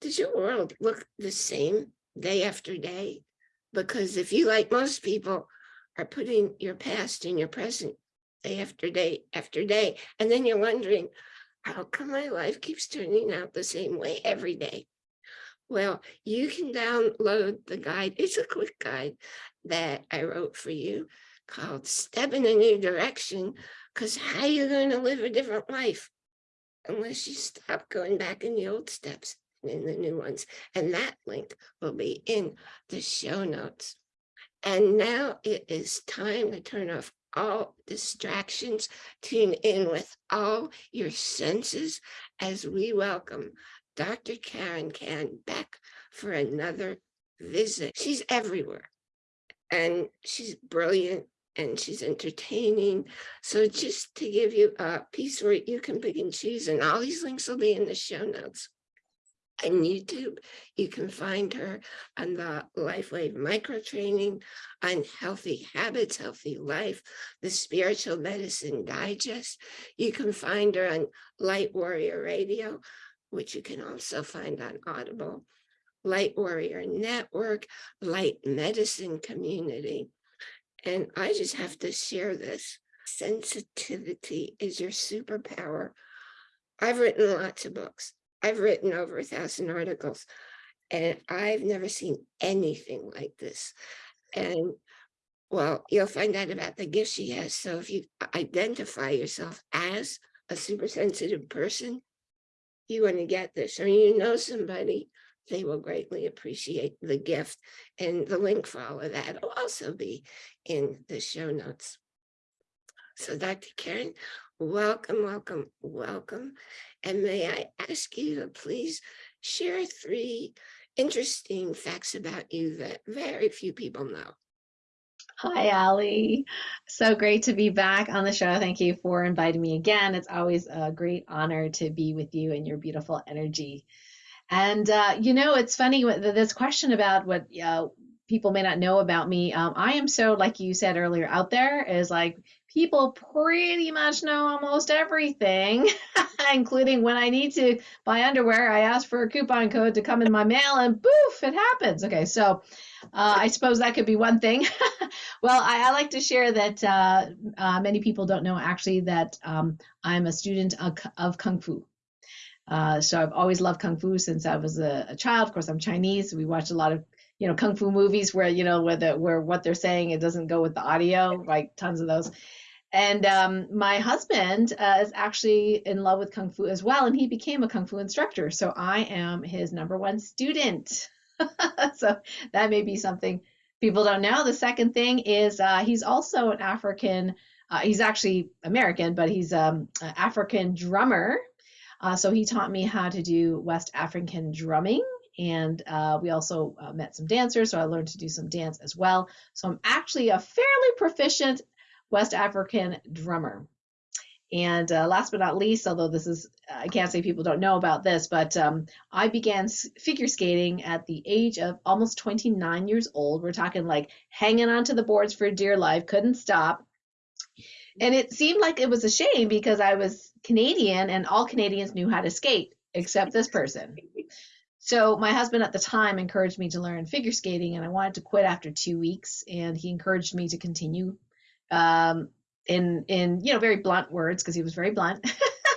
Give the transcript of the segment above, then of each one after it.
does your world look the same day after day? Because if you, like most people, are putting your past in your present day after day after day, and then you're wondering, how come my life keeps turning out the same way every day? Well, you can download the guide. It's a quick guide that I wrote for you called Step in a New Direction, because how you going to live a different life unless you stop going back in the old steps in the new ones. And that link will be in the show notes. And now it is time to turn off all distractions, tune in with all your senses as we welcome Dr. Karen Kan back for another visit. She's everywhere and she's brilliant and she's entertaining. So just to give you a piece where you can pick and choose and all these links will be in the show notes on YouTube. You can find her on the LifeWave micro training, on healthy habits, healthy life, the spiritual medicine digest. You can find her on Light Warrior Radio, which you can also find on Audible, Light Warrior Network, Light Medicine Community. And I just have to share this. Sensitivity is your superpower. I've written lots of books. I've written over a thousand articles and I've never seen anything like this. And well, you'll find out about the gift she has. So if you identify yourself as a super sensitive person, you want to get this, or you know somebody, they will greatly appreciate the gift. And the link for all of that will also be in the show notes. So Dr. Karen, welcome, welcome, welcome. And may I ask you to please share three interesting facts about you that very few people know. Hi, Ali. So great to be back on the show. Thank you for inviting me again. It's always a great honor to be with you and your beautiful energy. And, uh, you know, it's funny, with this question about what uh, people may not know about me. Um, I am so, like you said earlier, out there is like people pretty much know almost everything, including when I need to buy underwear, I ask for a coupon code to come in my mail and boof, it happens. Okay, so uh, I suppose that could be one thing. well, I, I, like to share that uh, uh, many people don't know actually that um, I'm a student of, of Kung Fu. Uh, so I've always loved Kung Fu since I was a, a child. Of course, I'm Chinese. So we watched a lot of you know kung fu movies where you know where the where what they're saying it doesn't go with the audio like tons of those and um, my husband uh, is actually in love with Kung Fu as well, and he became a Kung Fu instructor. So I am his number one student. so that may be something people don't know. The second thing is uh, he's also an African, uh, he's actually American, but he's um, an African drummer. Uh, so he taught me how to do West African drumming. And uh, we also uh, met some dancers, so I learned to do some dance as well. So I'm actually a fairly proficient West African drummer. And uh, last but not least, although this is, I can't say people don't know about this, but um, I began figure skating at the age of almost 29 years old. We're talking like hanging onto the boards for dear life, couldn't stop. And it seemed like it was a shame because I was Canadian and all Canadians knew how to skate except this person. So my husband at the time encouraged me to learn figure skating and I wanted to quit after two weeks and he encouraged me to continue um, in in you know very blunt words because he was very blunt.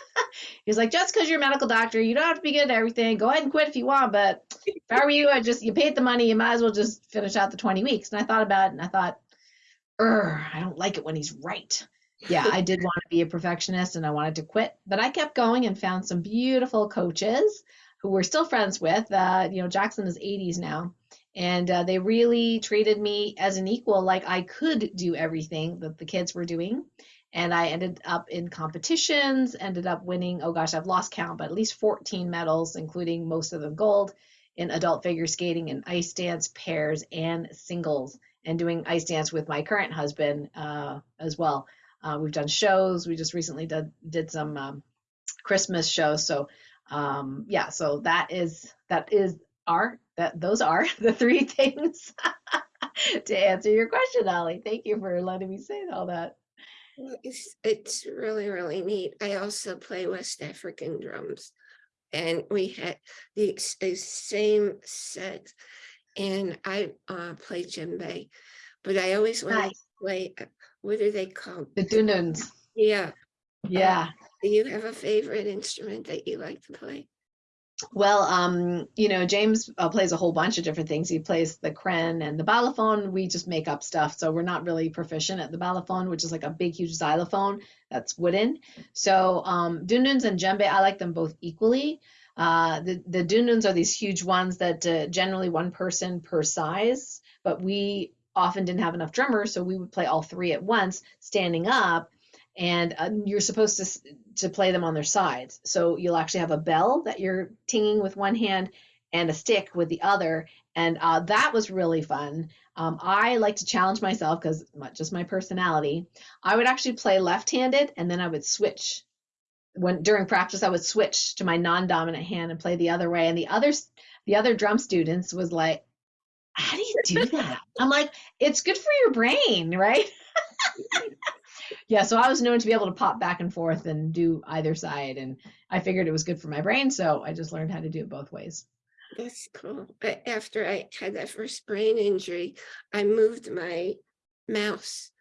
He's like, just because you're a medical doctor, you don't have to be good at everything. Go ahead and quit if you want, but if I were you, I just you paid the money, you might as well just finish out the 20 weeks. And I thought about it, and I thought, I don't like it when he's right. Yeah, I did want to be a perfectionist, and I wanted to quit, but I kept going and found some beautiful coaches who we're still friends with. Uh, you know, Jackson is 80s now, and uh, they really treated me as an equal like i could do everything that the kids were doing. And i ended up in competitions ended up winning oh gosh i've lost count but at least 14 medals including most of them gold in adult figure skating and ice dance pairs and singles and doing ice dance with my current husband uh, as well. Uh, we've done shows. We just recently did, did some um, christmas shows. So um, yeah so that is that is our that those are the three things to answer your question, Ali. Thank you for letting me say all that. It's, it's really, really neat. I also play West African drums. and we had the the same set. And I uh played djembe, but I always wanted to Nice. play, uh, what are they called? The Dununs. Yeah, Yeah. Do you have a favorite instrument that you like to play? Well, um, you know, James uh, plays a whole bunch of different things. He plays the krin and the balafon. We just make up stuff, so we're not really proficient at the balafon, which is like a big, huge xylophone that's wooden. So, um, dununs and djembe, I like them both equally. Uh, the the dununs are these huge ones that uh, generally one person per size, but we often didn't have enough drummers, so we would play all three at once, standing up. And uh, you're supposed to to play them on their sides. So you'll actually have a bell that you're tinging with one hand and a stick with the other. And uh, that was really fun. Um, I like to challenge myself because just my personality. I would actually play left-handed and then I would switch. When during practice, I would switch to my non-dominant hand and play the other way. And the others, the other drum students was like, "How do you do that?" I'm like, "It's good for your brain, right?" yeah, so I was known to be able to pop back and forth and do either side, and I figured it was good for my brain, so I just learned how to do it both ways. That's cool. But after I had that first brain injury, I moved my mouse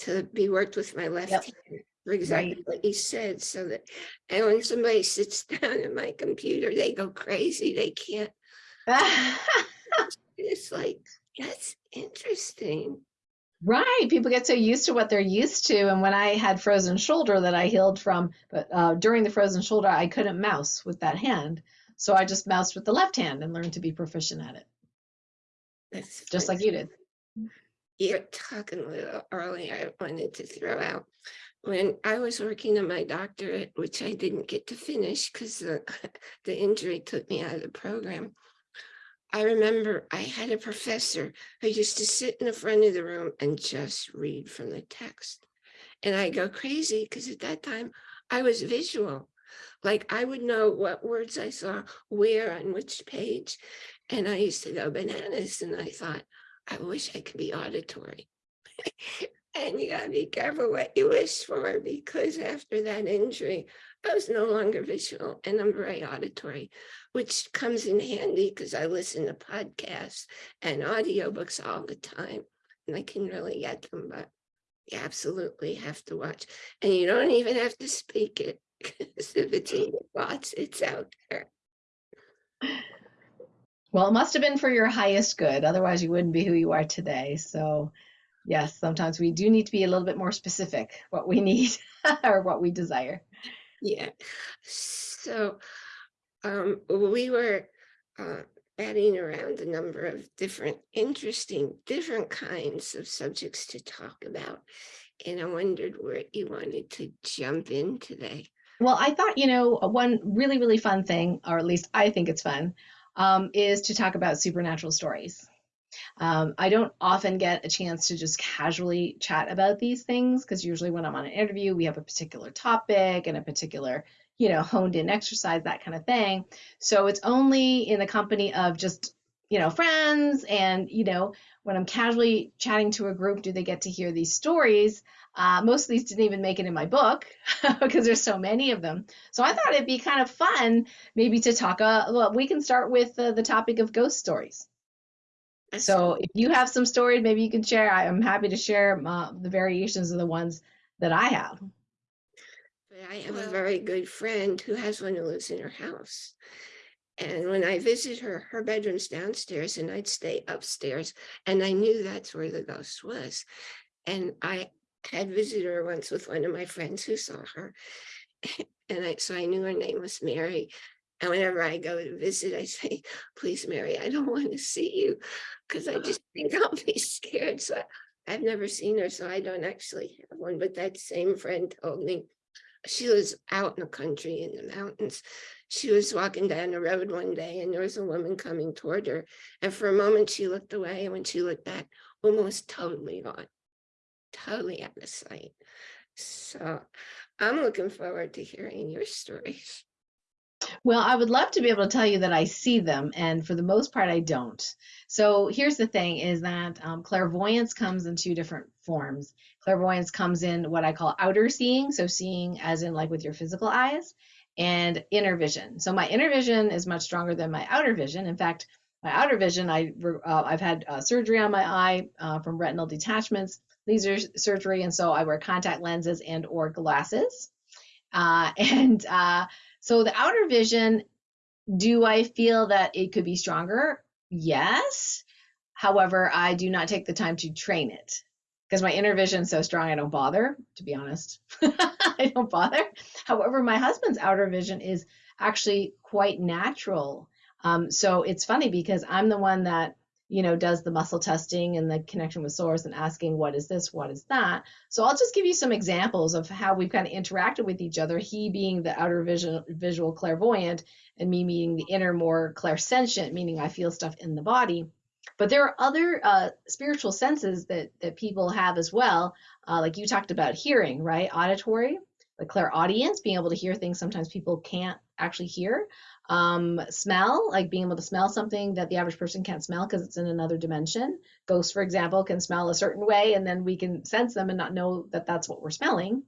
to be worked with my left Yep. hand. For exactly what you said, so that, and when somebody sits down at my computer, they go crazy. They can't, it's like, that's interesting. Right, people get so used to what they're used to, and when I had frozen shoulder that I healed from, but uh, during the frozen shoulder, I couldn't mouse with that hand, so I just moused with the left hand and learned to be proficient at it, That's just like you did. You're talking a little early, I wanted to throw out. When I was working on my doctorate, which I didn't get to finish because the, the injury took me out of the program. I remember I had a professor who used to sit in the front of the room and just read from the text. And I go crazy because at that time I was visual. Like I would know what words I saw where on which page. And I used to go bananas and I thought, I wish I could be auditory. and you gotta be careful what you wish for because after that injury, I was no longer visual and I'm very auditory, which comes in handy because I listen to podcasts and audiobooks all the time and I can really get them, but you absolutely have to watch. And you don't even have to speak it because if it's in your thoughts, it's out there. Well, it must have been for your highest good. Otherwise, you wouldn't be who you are today. So, yes, sometimes we do need to be a little bit more specific what we need or what we desire. Yeah. So um, we were uh, batting around a number of different interesting, different kinds of subjects to talk about. And I wondered where you wanted to jump in today. Well, I thought, you know, one really, really fun thing, or at least I think it's fun, um, is to talk about supernatural stories. Um, I don't often get a chance to just casually chat about these things because usually when I'm on an interview, we have a particular topic and a particular, you know, honed in exercise, that kind of thing. So it's only in the company of just, you know, friends and, you know, when I'm casually chatting to a group, do they get to hear these stories? Uh, most of these didn't even make it in my book because there's so many of them. So I thought it'd be kind of fun maybe to talk. Uh, well, we can start with uh, the topic of ghost stories. So if you have some stories, maybe you can share. I am happy to share uh, the variations of the ones that I have. But I have a very good friend who has one who lives in her house. And when I visit her, her bedroom's downstairs and I'd stay upstairs. And I knew that's where the ghost was. And I had visited her once with one of my friends who saw her. And I, so I knew her name was Mary. And whenever I go to visit, I say, please, Mary, I don't want to see you because I just think I'll be scared. So I've never seen her, so I don't actually have one. But that same friend told me she was out in the country in the mountains. She was walking down the road one day and there was a woman coming toward her. And for a moment she looked away and when she looked back, woman was totally gone, totally out of sight. So I'm looking forward to hearing your stories. Well, I would love to be able to tell you that I see them, and for the most part, I don't. So here's the thing: is that um, clairvoyance comes in two different forms. Clairvoyance comes in what I call outer seeing, so seeing as in like with your physical eyes, and inner vision. So my inner vision is much stronger than my outer vision. In fact, my outer vision, I uh, I've had uh, surgery on my eye uh, from retinal detachments, laser surgery, and so I wear contact lenses and or glasses. Uh, and uh, so the outer vision, do I feel that it could be stronger? Yes. However, I do not take the time to train it because my inner vision is so strong, I don't bother, to be honest. I don't bother. However, my husband's outer vision is actually quite natural. Um, so it's funny because I'm the one that you know does the muscle testing and the connection with source and asking what is this? What is that? So i'll just give you some examples of how we've kind of interacted with each other he being the outer vision visual clairvoyant and me being the inner more clairsentient meaning i feel stuff in the body. But there are other uh, spiritual senses that that people have as well uh, like you talked about hearing right? Auditory the clairaudience being able to hear things sometimes people can't actually hear um, smell, like being able to smell something that the average person can't smell because it's in another dimension. Ghosts, for example, can smell a certain way, and then we can sense them and not know that that's what we're smelling.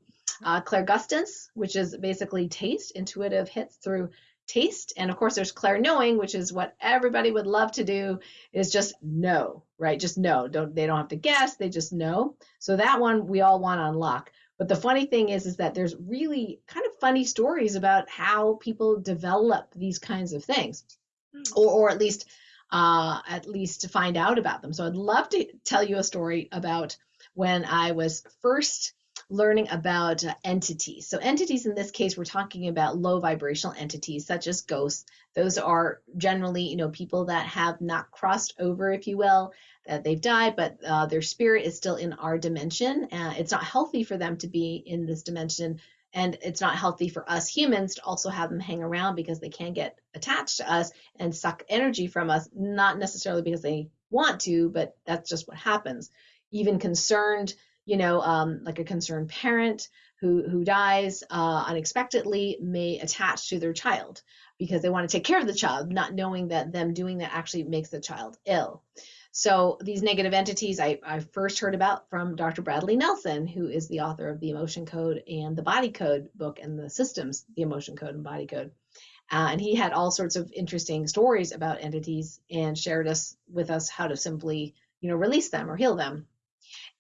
Uh, clairgustance, which is basically taste, intuitive hits through taste. And of course, there's clairknowing, which is what everybody would love to do, is just know, right? Just know. Don't they don't have to guess, they just know. So that one we all want to unlock. But the funny thing is, is that there's really kind of funny stories about how people develop these kinds of things, hmm. or, or at least, uh, at least to find out about them. So I'd love to tell you a story about when I was first learning about uh, entities. So entities in this case, we're talking about low vibrational entities such as ghosts. Those are generally, you know, people that have not crossed over, if you will, that they've died, but uh, their spirit is still in our dimension. Uh, it's not healthy for them to be in this dimension, and it's not healthy for us humans to also have them hang around because they can get attached to us and suck energy from us, not necessarily because they want to, but that's just what happens. Even concerned, you know, um, like a concerned parent who who dies uh, unexpectedly may attach to their child because they want to take care of the child, not knowing that them doing that actually makes the child ill. So these negative entities I, I first heard about from Dr. Bradley Nelson, who is the author of the Emotion Code and the Body Code book and the systems, the Emotion Code and Body Code. Uh, and he had all sorts of interesting stories about entities and shared us with us how to simply, you know, release them or heal them.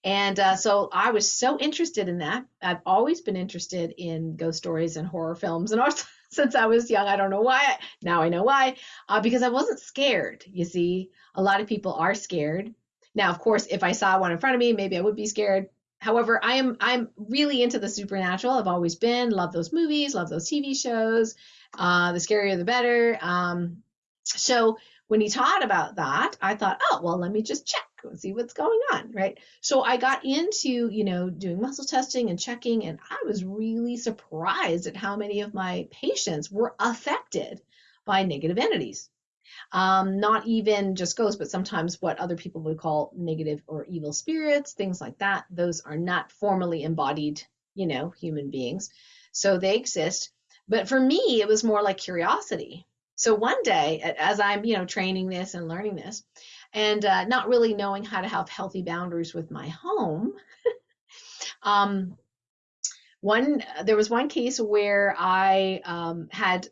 And uh, so I was so interested in that. I've always been interested in ghost stories and horror films and also since I was young. I don't know why. Now I know why. Uh, because I wasn't scared. You see, a lot of people are scared. Now, of course, if I saw one in front of me, maybe I would be scared. However, I am I'm really into the supernatural. I've always been. Love those movies. Love those TV shows. Uh, the scarier the better. Um, so when he taught about that, I thought, oh well, let me just check and see what's going on, right? So I got into, you know, doing muscle testing and checking, and I was really surprised at how many of my patients were affected by negative entities. Um, not even just ghosts, but sometimes what other people would call negative or evil spirits, things like that. Those are not formally embodied, you know, human beings. So they exist. But for me, it was more like curiosity. So one day, as I'm, you know, training this and learning this, and uh, not really knowing how to have healthy boundaries with my home. um, one there was one case where I um, had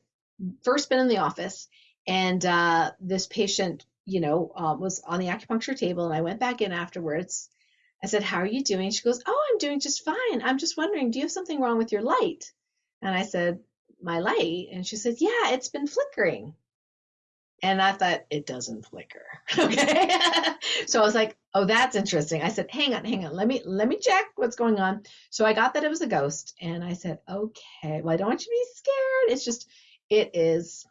first been in the office, and uh, this patient, you know, uh, was on the acupuncture table, and I went back in afterwards. I said, "How are you doing?" She goes, "Oh, I'm doing just fine. I'm just wondering, do you have something wrong with your light?" And I said, "My light?" And she said, "Yeah, it's been flickering." And I thought, it doesn't flicker. Okay. so I was like, oh, that's interesting. I said, hang on, hang on. Let me let me check what's going on. So I got that it was a ghost. And I said, okay, well, I don't want you to be scared. It's just, it is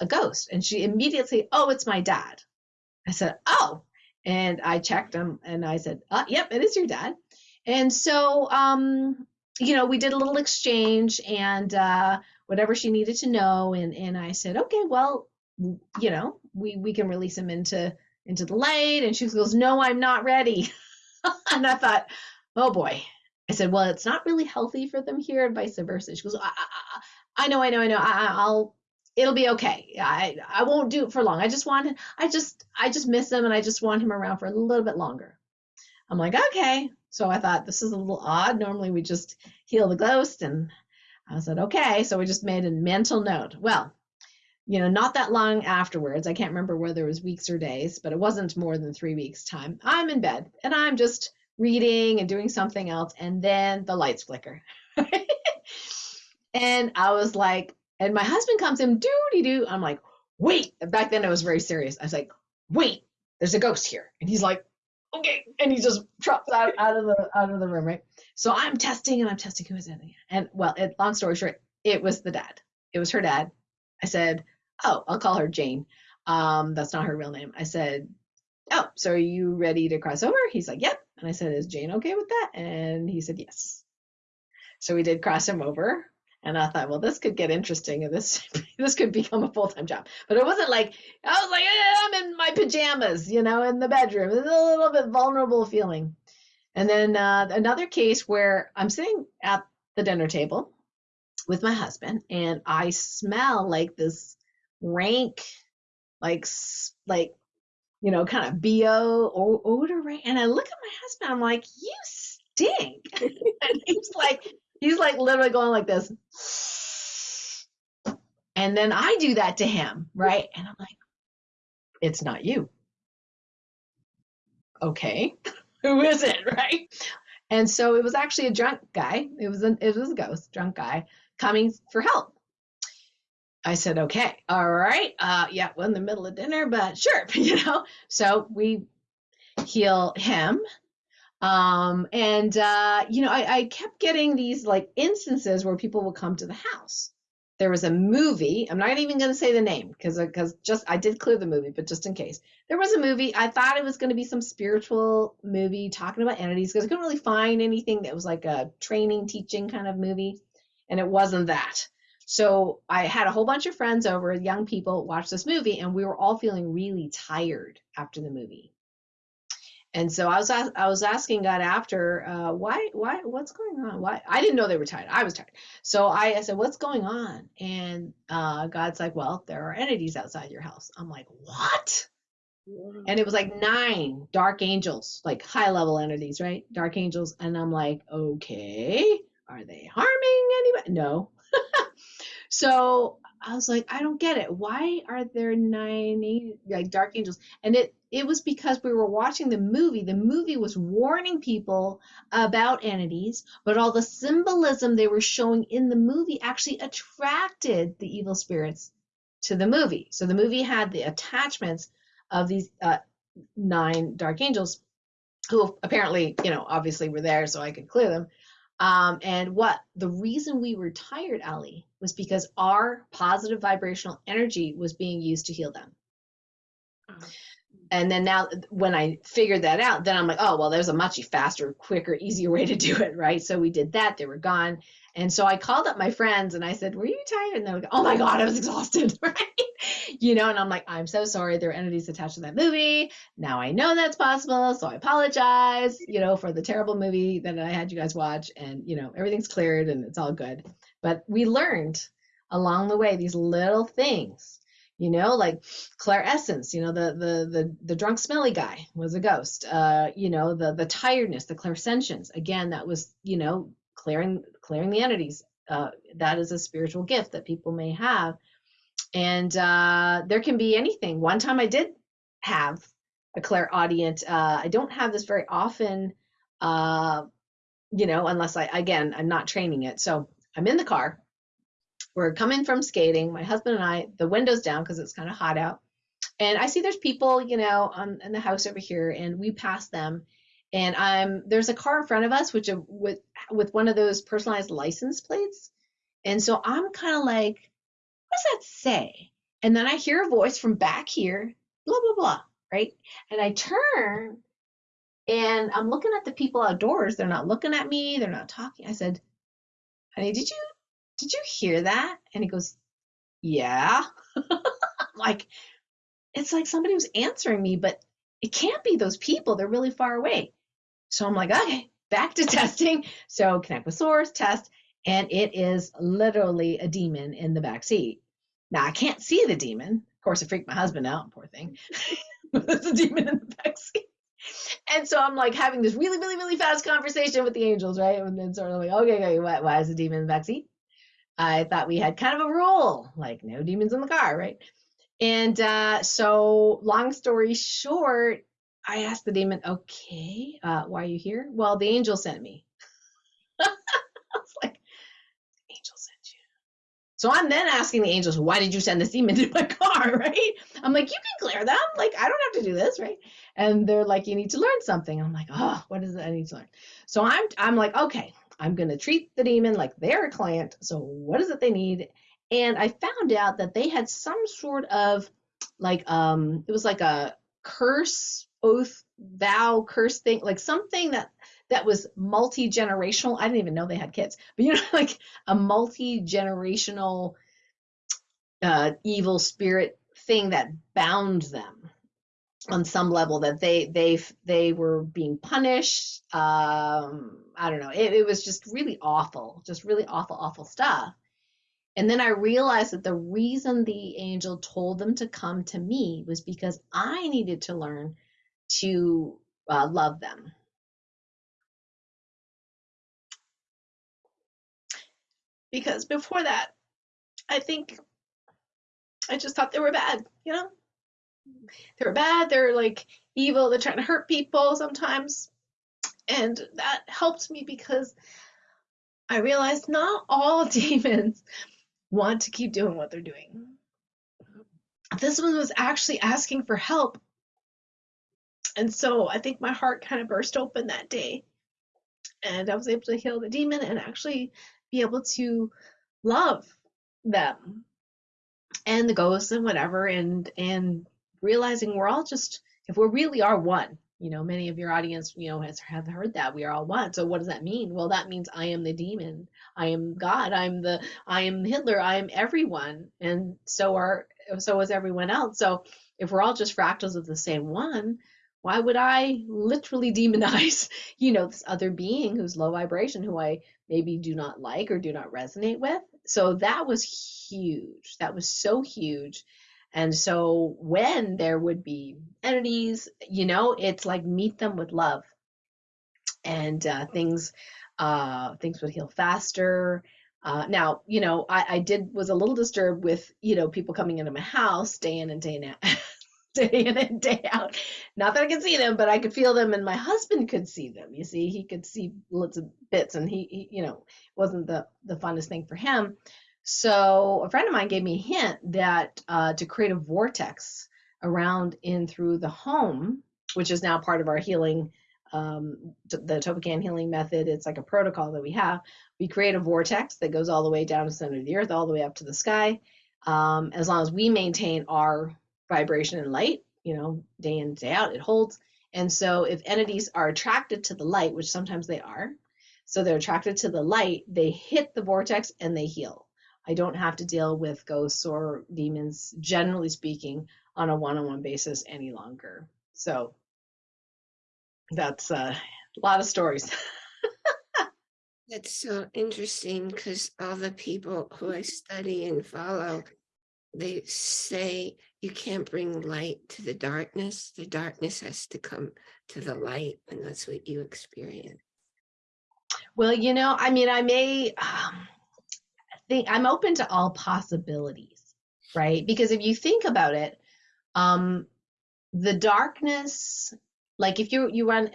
a ghost. And she immediately, oh, it's my dad. I said, oh. And I checked him and I said, uh, yep, it is your dad. And so um, you know, we did a little exchange and uh whatever she needed to know. And and I said, okay, well, you know, we we can release him into into the light. And she goes, no, I'm not ready. and I thought, oh boy. I said, well, it's not really healthy for them here, and vice versa. She goes, I, I, I know, I know, I know. I, I'll, it'll be okay. I, I won't do it for long. I just want, I just, I just miss him, and I just want him around for a little bit longer. I'm like, okay. So I thought this is a little odd. Normally we just heal the ghost and I said, okay. So we just made a mental note. Well, you know, not that long afterwards, I can't remember whether it was weeks or days, but it wasn't more than three weeks' time. I'm in bed and I'm just reading and doing something else. And then the lights flicker. and I was like, and my husband comes in, doody doo. I'm like, wait. Back then I was very serious. I was like, wait, there's a ghost here. And he's like, okay. And he just drops out, out of the out of the room, right? So I'm testing and I'm testing who is it? And well, it, long story short, it was the dad. It was her dad. I said, oh, I'll call her Jane. Um, that's not her real name. I said, oh, so are you ready to cross over? He's like, yep. And I said, is Jane okay with that? And he said, yes. So we did cross him over. And I thought, well, this could get interesting, and this this could become a full time job. But it wasn't like I was like, eh, I'm in my pajamas, you know, in the bedroom. It's a little bit vulnerable feeling. And then uh, another case where I'm sitting at the dinner table with my husband, and I smell like this rank, like like you know, kind of bo or odor, right? And I look at my husband, I'm like, you stink. and he's like, he's like literally going like this. And then I do that to him, right? And I'm like, it's not you. Okay, who is it, right? And so it was actually a drunk guy. It was a, it was a ghost, drunk guy coming for help. I said, okay, all right, uh, yeah, we're in the middle of dinner, but sure, you know. So we heal him um, and uh, you know, I, I kept getting these like instances where people would come to the house. There was a movie. I'm not even going to say the name because because just I did clear the movie, but just in case there was a movie. I thought it was going to be some spiritual movie talking about entities because I couldn't really find anything that was like a training, teaching kind of movie, and it wasn't that. So I had a whole bunch of friends over, young people, watch this movie, and we were all feeling really tired after the movie. And so I was I was asking God after uh, why why what's going on? Why? I didn't know they were tired. I was tired. So I, I said what's going on? And uh, God's like well there are entities outside your house. I'm like what? And it was like nine dark angels like high level entities right? Dark angels. And I'm like okay. Are they harming anybody? No so I was like I don't get it why are there nine like dark angels and it it was because we were watching the movie. The movie was warning people about entities, but all the symbolism they were showing in the movie actually attracted the evil spirits to the movie. So the movie had the attachments of these uh, nine dark angels who apparently, you know, obviously were there so I could clear them. Um, and what the reason we were tired, Ali, was because our positive vibrational energy was being used to heal them. Oh and then now when I figured that out, then I'm like, oh well, there's a much faster, quicker, easier way to do it, right? So we did that. They were gone, and so I called up my friends and I said, "Were you tired?" And they go, "Oh my god, I was exhausted," right? You know, and I'm like, "I'm so sorry. There are entities attached to that movie. Now I know that's possible, so I apologize, you know, for the terrible movie that I had you guys watch, and you know, everything's cleared and it's all good." But we learned along the way these little things you know like Claire Essence, you know the the the, the drunk smelly guy was a ghost uh you know the the tiredness the clairsentience again that was you know clearing clearing the entities uh that is a spiritual gift that people may have. And uh there can be anything. One time i did have a clairaudient uh i don't have this very often uh you know unless i again i'm not training it. So i'm in the car we're coming from skating, my husband and I, the windows down because it's kind of hot out. And I see there's people, you know, on in the house over here, and we pass them. And I'm there's a car in front of us, which uh, with with one of those personalized license plates. And so I'm kind of like, what does that say? And then I hear a voice from back here, blah blah blah, right? And I turn, and I'm looking at the people outdoors. They're not looking at me. They're not talking. I said, honey, did you did you hear that? And he goes, yeah. like, it's like somebody was answering me, but it can't be those people. They're really far away. So I'm like, okay, back to testing. So connect with source, test, and it is literally a demon in the back seat. Now I can't see the demon. Of course, it freaked my husband out, poor thing. There's a demon in the back seat. And so I'm like having this really, really, really fast conversation with the angels, right? And then sort of like, okay, okay, why, why is the demon in the back? I thought we had kind of a rule, like no demons in the car, right? And uh, so, long story short, I asked the demon, okay, uh, why are you here? Well, the angel sent me. I was like, angel sent you. So I'm then asking the angels, why did you send this demon to my car, right? I'm like, you can clear them. Like, I don't have to do this, right? And they're like, you need to learn something. I'm like, oh, what is it I need to learn? So I'm I'm like, okay, I'm gonna treat the demon like they're a client. So what is it they need? And I found out that they had some sort of like um it was like a curse oath vow curse thing like something that that was multi-generational i didn't even know they had kids but you know like a multi-generational uh evil spirit thing that bound them on some level that they they they were being punished um i don't know it, it was just really awful just really awful awful stuff and then I realized that the reason the angel told them to come to me was because I needed to learn to uh, love them. Because before that, I think I just thought they were bad, you know? They were bad, they're like evil, they're trying to hurt people sometimes. And that helped me because I realized not all demons want to keep doing what they're doing. This one was actually asking for help. And so I think my heart kind of burst open that day. And I was able to heal the demon and actually be able to love them and the ghosts and whatever and and realizing we're all just if we really are one you know many of your audience you know has have heard that we are all one. So what does that mean? Well that means i am the demon. I am god. I'm the i am hitler. I am everyone. And so are so is everyone else. So if we're all just fractals of the same one why would i literally demonize you know this other being who's low vibration who i maybe do not like or do not resonate with so that was huge that was so huge and so when there would be entities, you know, it's like meet them with love, and uh, things uh, things would heal faster. Uh, now, you know, I, I did was a little disturbed with you know people coming into my house day in and day out. day in and day out. Not that I could see them, but I could feel them, and my husband could see them. You see, he could see lots of bits, and he, he you know, wasn't the the funnest thing for him. So a friend of mine gave me a hint that uh, to create a vortex around in through the home, which is now part of our healing, um, the Topocan healing method. It's like a protocol that we have. We create a vortex that goes all the way down to the center of the earth, all the way up to the sky. Um, as long as we maintain our vibration and light, you know, day in, day out, it holds. And so if entities are attracted to the light, which sometimes they are, so they're attracted to the light, they hit the vortex and they heal. I don't have to deal with ghosts or demons, generally speaking, on a one on one basis any longer. So that's uh, a lot of stories. That's so interesting because all the people who I study and follow, they say you can't bring light to the darkness. The darkness has to come to the light, and that's what you experience. Well, you know, I mean, I may. Um, think I'm open to all possibilities, right? Because if you think about it, um, the darkness, like if you you run,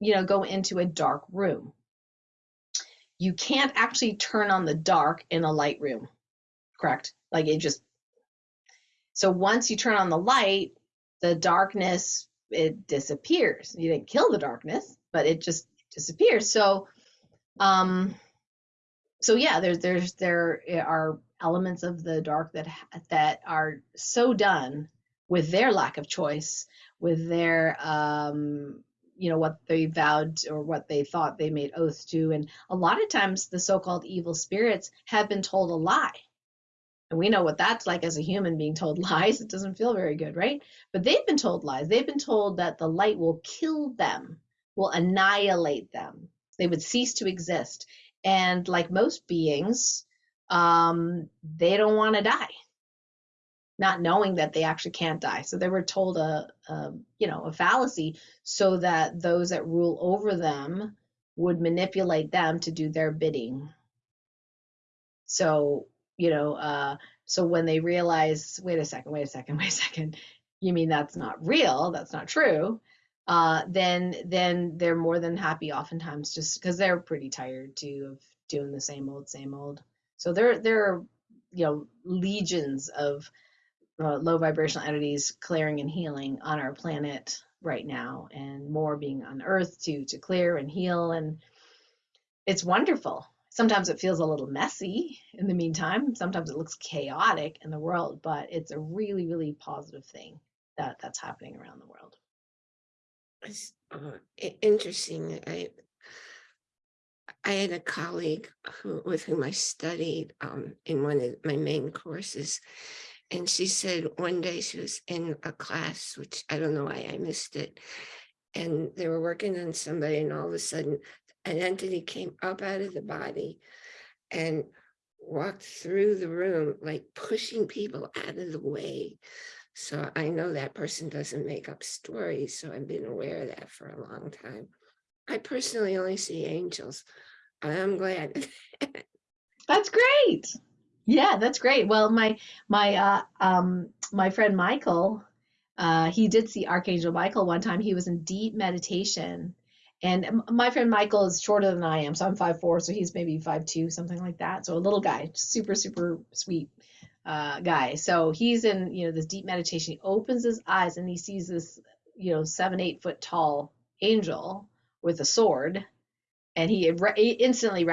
you know, go into a dark room, you can't actually turn on the dark in a light room, correct? Like it just. So once you turn on the light, the darkness it disappears. You didn't kill the darkness, but it just disappears. So, um, so yeah, there's there's there are elements of the dark that that are so done with their lack of choice, with their um, you know what they vowed or what they thought they made oaths to, and a lot of times the so-called evil spirits have been told a lie. And we know what that's like as a human being told lies. It doesn't feel very good, right? But they've been told lies. They've been told that the light will kill them, will annihilate them. They would cease to exist. And like most beings, um, they don't want to die, not knowing that they actually can't die. So they were told a, a, you know, a fallacy so that those that rule over them would manipulate them to do their bidding. So, you know, uh, so when they realize, wait a second, wait a second, wait a second, you mean that's not real, that's not true, uh, then then they're more than happy oftentimes just because they're pretty tired too of doing the same old, same old. So there there are you know legions of uh, low vibrational entities clearing and healing on our planet right now, and more being on Earth to to clear and heal, and it's wonderful. Sometimes it feels a little messy in the meantime. Sometimes it looks chaotic in the world, but it's a really, really positive thing that that's happening around the world. It's uh, interesting. I I had a colleague who with whom I studied um, in one of my main courses, and she said one day she was in a class, which I don't know why I missed it, and they were working on somebody, and all of a sudden, an entity came up out of the body and walked through the room, like pushing people out of the way. So I know that person doesn't make up stories, so I've been aware of that for a long time. I personally only see angels. I'm glad. That's great. Yeah, that's great. Well, my my uh um my friend Michael, uh he did see Archangel Michael one time. He was in deep meditation. And my friend Michael is shorter than I am, so I'm five four, so he's maybe five two, something like that. So a little guy, super super sweet uh guy. So he's in, you know, this deep meditation. He opens his eyes and he sees this, you know, seven, eight foot tall angel with a sword and he, re- instantly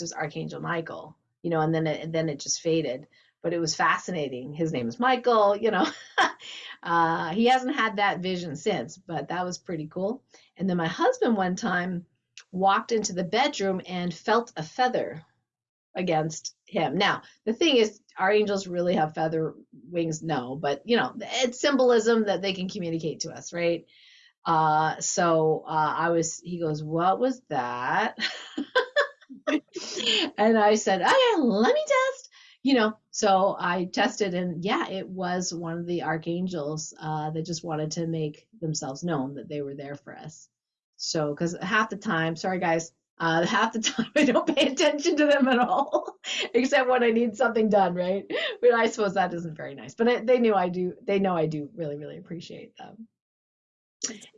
was Archangel Michael, you know, and then it, and then it just faded. But it was fascinating. His name is Michael, you know. uh, he hasn't had that vision since, but that was pretty cool. And then my husband one time walked into the bedroom and felt a feather against him. Now, the thing is, our angels really have feather wings? No, but you know, it's symbolism that they can communicate to us, right? Uh, so uh, I was, he goes, What was that? and I said, Okay, let me test. You know, so I tested, and yeah, it was one of the archangels uh, that just wanted to make themselves known that they were there for us. So, because half the time, sorry guys, uh, half the time I don't pay attention to them at all, except when I need something done, right? But I suppose that isn't very nice. But I, they knew I do. They know I do really, really appreciate them.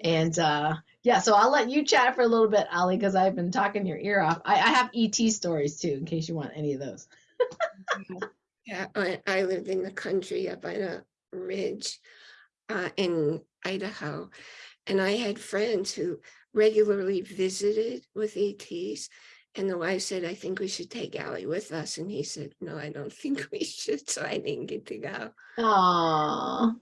And uh, yeah, so I'll let you chat for a little bit, Ali, because I've been talking your ear off. I, I have ET stories too, in case you want any of those. Yeah, I, I lived in the country up on a ridge uh, in Idaho, and I had friends who regularly visited with ETs. And the wife said, I think we should take Allie with us. And he said, No, I don't think we should. So I didn't get to go. Aww.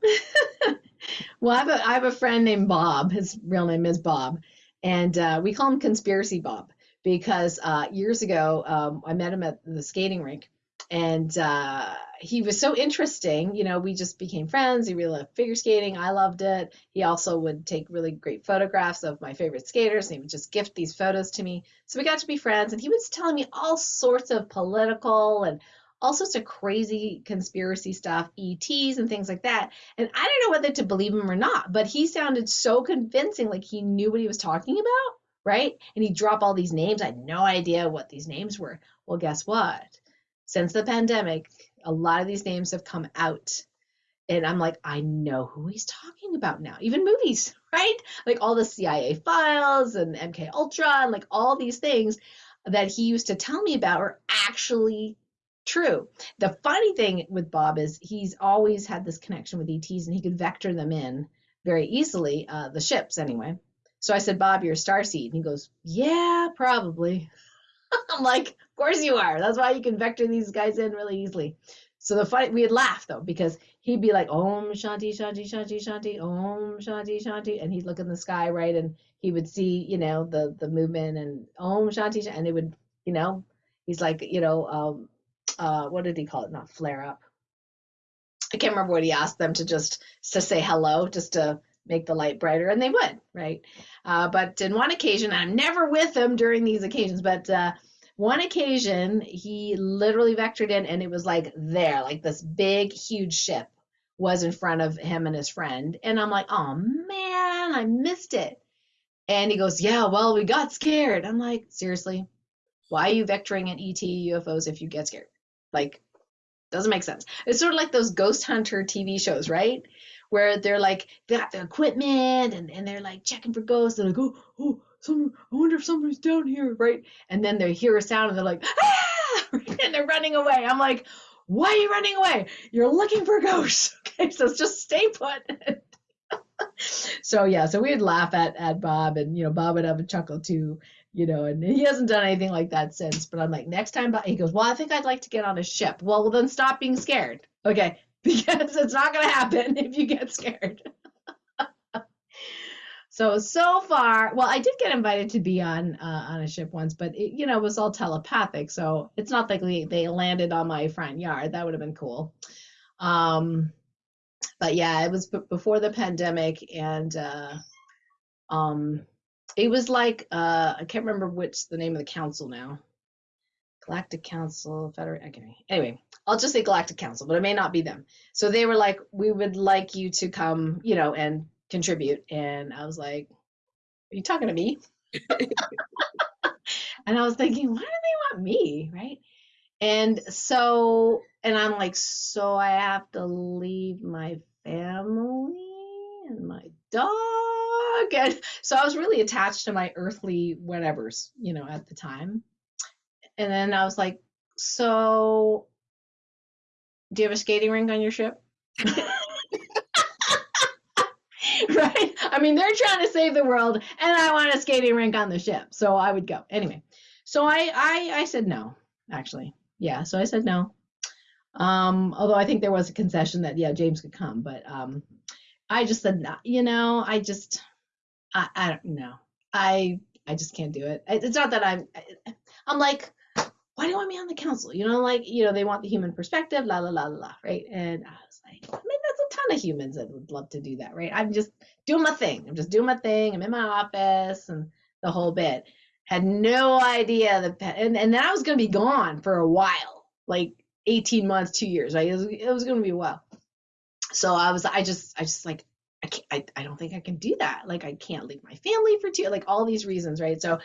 well, I have, a, I have a friend named Bob. His real name is Bob. And uh, we call him Conspiracy Bob because uh, years ago, um, I met him at the skating rink. And uh, he was so interesting. You know, we just became friends. He really loved figure skating. I loved it. He also would take really great photographs of my favorite skaters. And he would just gift these photos to me. So we got to be friends. And he was telling me all sorts of political and all sorts of crazy conspiracy stuff, ETs and things like that. And I don't know whether to believe him or not, but he sounded so convincing, like he knew what he was talking about, right? And he dropped all these names. I had no idea what these names were. Well, guess what? Since the pandemic, a lot of these names have come out. And I'm like, I know who he's talking about now. Even movies, right? Like all the CIA files and MK Ultra and like all these things that he used to tell me about are actually true. The funny thing with Bob is he's always had this connection with ETs and he could vector them in very easily, uh, the ships anyway. So I said, Bob, you're a star seed. And he goes, Yeah, probably. I'm like, course you are. That's why you can vector these guys in really easily. So the fight, we'd laugh though, because he'd be like, Om Shanti, Shanti, Shanti, Shanti, Om Shanti, Shanti. And he'd look in the sky, right? And he would see, you know, the the movement and Om Shanti, and it would, you know, he's like, you know, um, uh, what did he call it? Not flare up. I can't remember what he asked them to just to say hello, just to make the light brighter, and they would, right? Uh, but in one occasion, I'm never with him during these occasions, but uh, one occasion he literally vectored in, and it was like there, like this big, huge ship was in front of him and his friend, and I'm like, oh man, I missed it. And he goes, yeah, well, we got scared. I'm like, seriously, why are you vectoring in ET UFOs if you get scared? Like, doesn't make sense. It's sort of like those ghost hunter TV shows, right? Where they're like, they got the equipment and, and they're like checking for ghosts. They're like, oh, oh, some, I wonder if somebody's down here, right? And then they hear a sound and they're like, ah, and they're running away. I'm like, why are you running away? You're looking for ghosts. Okay, so just stay put. so yeah, so we'd laugh at at Bob, and you know, Bob would have a chuckle too, you know, and he hasn't done anything like that since. But I'm like, next time, Bob, he goes, well, I think I'd like to get on a ship. Well, well then stop being scared, okay? Because it's not gonna happen if you get scared. So so far, well, I did get invited to be on uh, on a ship once, but it, you know, it was all telepathic, so it's not like they, landed on my front yard. That would have been cool. Um, but yeah, it was b- before the pandemic, and uh, um, it was like uh, I can't remember which the name of the council now. Galactic Council, Federate. Okay. Anyway, I'll just say Galactic Council, but it may not be them. So they were like, we would like you to come, you know, and contribute. And I was like, are you talking to me? and I was thinking, why do they want me? Right. And so, and I'm like, so I have to leave my family and my dog. And so I was really attached to my earthly whatevers, you know, at the time. And then I was like, so do you have a skating rink on your ship? right? I mean, they're trying to save the world, and I want a skating rink on the ship, so I would go anyway. So I, I, I said no, actually, yeah. So I said no. Um, although I think there was a concession that yeah, James could come, but um, I just said no. You know, I just, I, I don't know. I, I just can't do it. It's not that I'm. I'm like, why do you want me on the council? You know, like, you know, they want the human perspective, la la la la la, right? And I was like, ton of humans that would love to do that, right? I'm just doing my thing. I'm just doing my thing. I'm in my office and the whole bit. Had no idea that, and, and then I was going to be gone for a while, like 18 months, two years, right? It was, it was going to be a while. So I was, I just, I just like, I can't, I, I don't think I can do that. Like, I can't leave my family for two, like all these reasons, right? So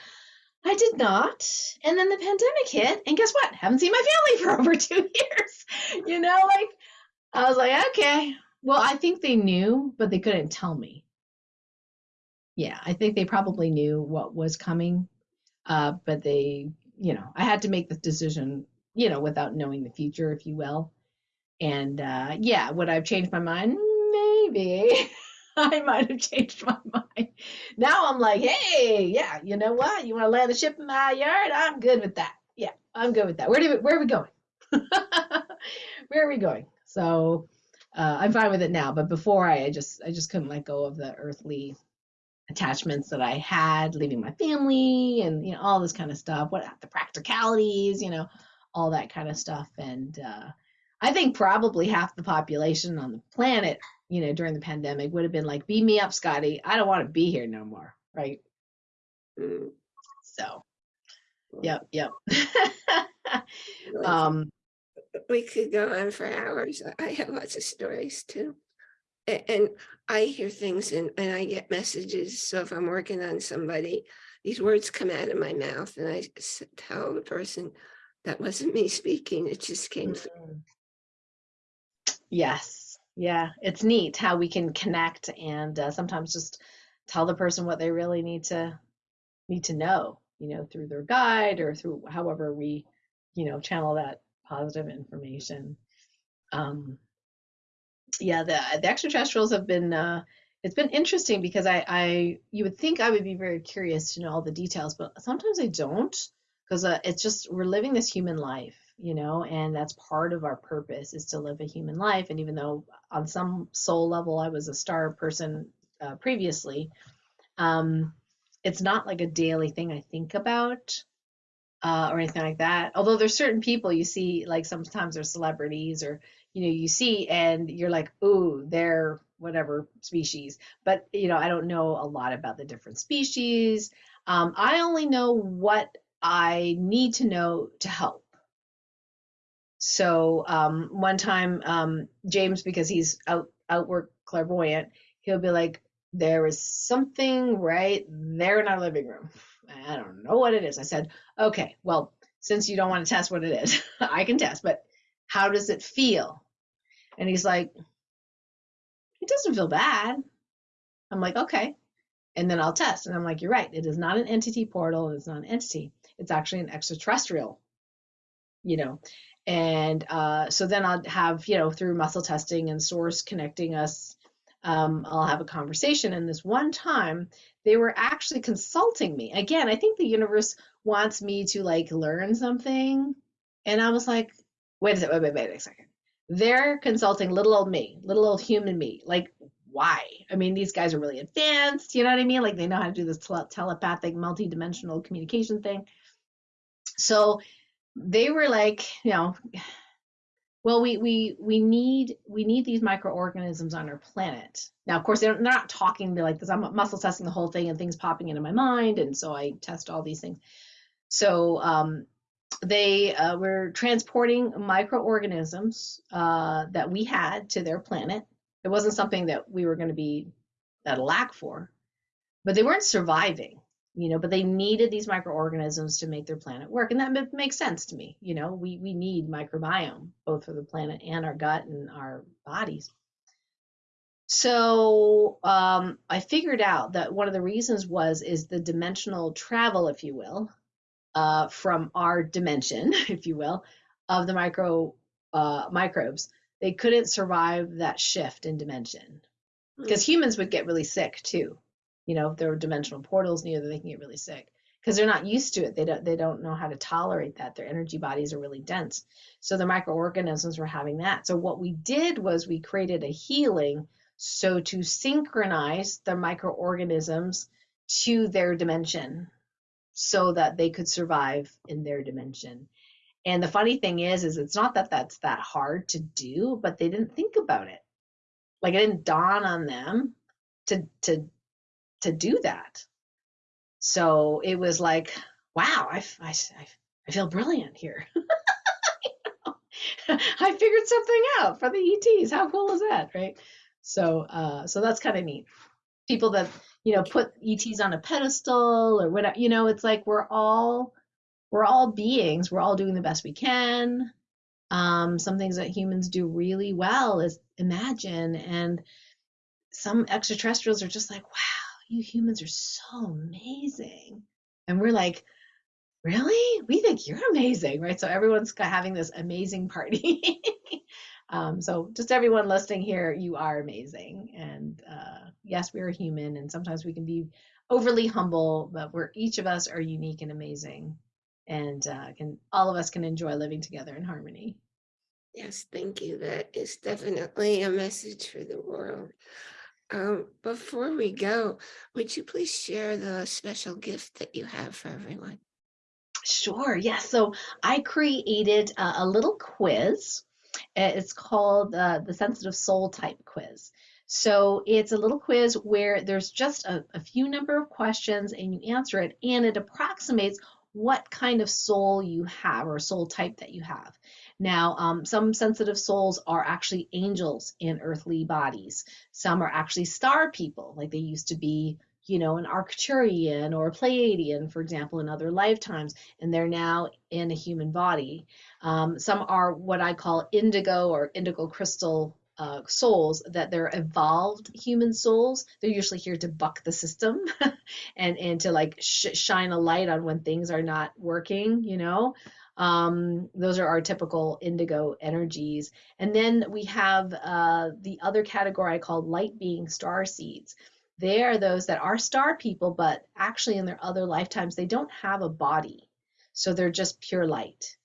I did not. And then the pandemic hit, and guess what? Haven't seen my family for over two years. You know, like I was like, okay. Well, I think they knew, but they couldn't tell me. Yeah, I think they probably knew what was coming, uh, but they, you know, I had to make the decision, you know, without knowing the future, if you will. And uh, yeah, would I have changed my mind? Maybe. I might have changed my mind. Now I'm like, hey, yeah, you know what? You want to land a ship in my yard? I'm good with that. Yeah, I'm good with that. Where do we, where are we going? where are we going? So uh, I'm fine with it now. But before I, I just I just couldn't let go of the earthly attachments that I had, leaving my family and you know all this kind of stuff. What the practicalities, you know, all that kind of stuff. And uh, I think probably half the population on the planet you know, during the pandemic would have been like, beam me up, Scotty. I don't want to be here no more. Right. Mm, So, yep, yep. um, We could go on for hours. I have lots of stories too. And I hear things and, and I get messages. So if I'm working on somebody, these words come out of my mouth and I tell the person that wasn't me speaking. It just came through. mm, yes, yeah, it's neat how we can connect and uh, sometimes just tell the person what they really need to need to know, you know, through their guide or through however we, you know, channel that positive information. Um, yeah, the the extraterrestrials have been uh, it's been interesting because I I you would think I would be very curious to know all the details, but sometimes I don't because uh, it's just we're living this human life, you know, and that's part of our purpose is to live a human life. And even though on some soul level I was a star person uh, previously, um, it's not like a daily thing I think about uh, or anything like that. Although there's certain people you see, like sometimes they're celebrities or you know you see and you're like, ooh, they're whatever species. But you know, I don't know a lot about the different species. Um, I only know what I need to know to help. So um, one time, um, James, because he's out outwork clairvoyant, he'll be like, "There is something right there in our living room. I don't know what it is." I said, "Okay, well, since you don't want to test what it is, I can test, but How does it feel? And he's like, It doesn't feel bad. I'm like, Okay. And then I'll test. And I'm like, You're right. It is not an entity portal. It's not an entity. It's actually an extraterrestrial, you know. And uh, so then I'll have, you know, through muscle testing and source connecting us, um, I'll have a conversation. And this one time, they were actually consulting me. Again, I think the universe wants me to like learn something. And I was like, wait a second, wait, wait, wait a second. They're consulting little old me, little old human me. Like, why? I mean, these guys are really advanced. You know what I mean? Like, they know how to do this tele- telepathic, multi-dimensional communication thing. So they were like, you know, well, we we we need we need these microorganisms on our planet. Now, of course, they're, they're not talking me like this. I'm muscle testing the whole thing, and things popping into my mind, and so I test all these things. So um, they uh, were transporting microorganisms uh, that we had to their planet. It wasn't something that we were going to be at a lack for, but they weren't surviving you know but they needed these microorganisms to make their planet work and that makes sense to me you know we we need microbiome both for the planet and our gut and our bodies. So um, i figured out that one of the reasons was is the dimensional travel if you will uh, from our dimension if you will of the micro uh, microbes they couldn't survive that shift in dimension. Because Hmm. humans would get really sick too you know if there were dimensional portals near them they can get really sick. Because they're not used to it. They don't they don't know how to tolerate that. Their energy bodies are really dense. So the microorganisms were having that. So what we did was we created a healing. So to synchronize the microorganisms to their dimension so that they could survive in their dimension. And the funny thing is is it's not that that's that hard to do but they didn't think about it. Like it didn't dawn on them to to to do that. So it was like, wow, I, I, I feel brilliant here. I figured something out for the ETs. How cool is that, right? So, uh, so that's kind of neat. People that you know put ETs on a pedestal or whatever, you know, it's like we're all we're all beings. We're all doing the best we can. Um, some things that humans do really well is imagine, and some extraterrestrials are just like, wow you humans are so amazing. And we're like, really? We think you're amazing, right? So everyone's having this amazing party. um, so just everyone listening here, you are amazing. And uh, yes, we are human, and sometimes we can be overly humble, but we're each of us are unique and amazing, and uh, can all of us can enjoy living together in harmony. Yes, thank you. That is definitely a message for the world. Um, before we go, would you please share the special gift that you have for everyone? Sure, yes. So I created a, little quiz. It's called uh, the Sensitive Soul Type Quiz. So it's a little quiz where there's just a, a few number of questions and you answer it, and it approximates what kind of soul you have or soul type that you have. Now, um, some sensitive souls are actually angels in earthly bodies. Some are actually star people, like they used to be, you know, an Arcturian or a Pleiadian, for example, in other lifetimes, and they're now in a human body. Um, some are what I call indigo or indigo crystal uh, souls, that they're evolved human souls. They're usually here to buck the system and and to like sh- shine a light on when things are not working, you know. Um, those are our typical indigo energies. And then we have uh, the other category I call light being star seeds. They are those that are star people, but actually in their other lifetimes, they don't have a body. So they're just pure light.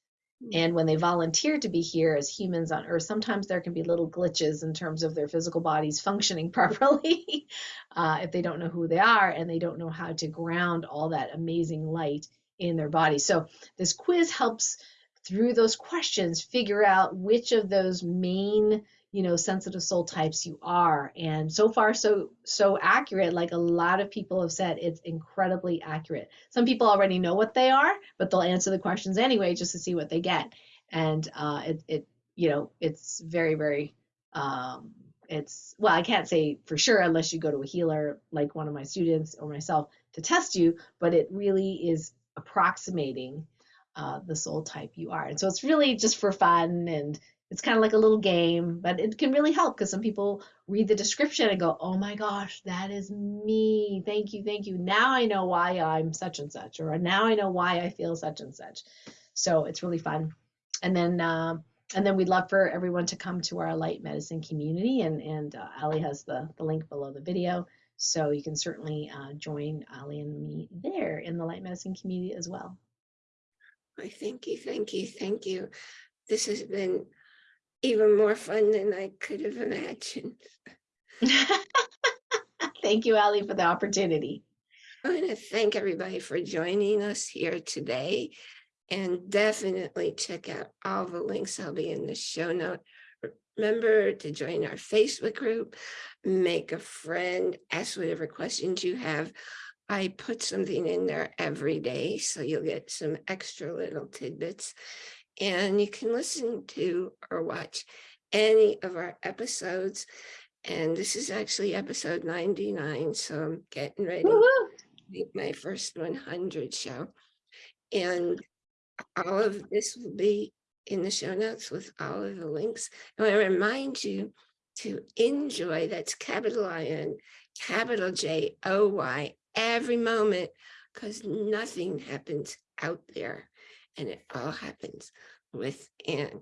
And when they volunteer to be here as humans on Earth, sometimes there can be little glitches in terms of their physical bodies functioning properly uh, if they don't know who they are and they don't know how to ground all that amazing light in their body. So this quiz helps through those questions figure out which of those main you know sensitive soul types you are. And so far so so accurate like a lot of people have said it's incredibly accurate. Some people already know what they are but they'll answer the questions anyway just to see what they get. And uh it, it you know it's very very um it's well i can't say for sure unless you go to a healer like one of my students or myself to test you but it really is approximating uh, the soul type you are and so it's really just for fun and it's kind of like a little game, but it can really help because some people read the description and go, "Oh my gosh, that is me. Thank you, thank you. Now I know why I'm such and such, or now I know why I feel such and such." So it's really fun. And then um, and then we'd love for everyone to come to our light medicine community, and and uh, Ali has the the link below the video, so you can certainly uh, join Ali and me there in the light medicine community as well. I thank you, thank you, thank you. This has been even more fun than I could have imagined. Thank you, Ali, for the opportunity. I want to thank everybody for joining us here today. And definitely check out all the links. I'll be in the show note. Remember to join our Facebook group, make a friend, ask whatever questions you have. I put something in there every day, so you'll get some extra little tidbits. And you can listen to or watch any of our episodes. And this is actually episode 99, so I'm getting ready Woo-hoo. make my first 100 show. And all of this will be in the show notes with all of the links. And I remind you to enjoy, that's capital I-N, capital J-O-Y, every moment, because nothing happens out there and it all happens within.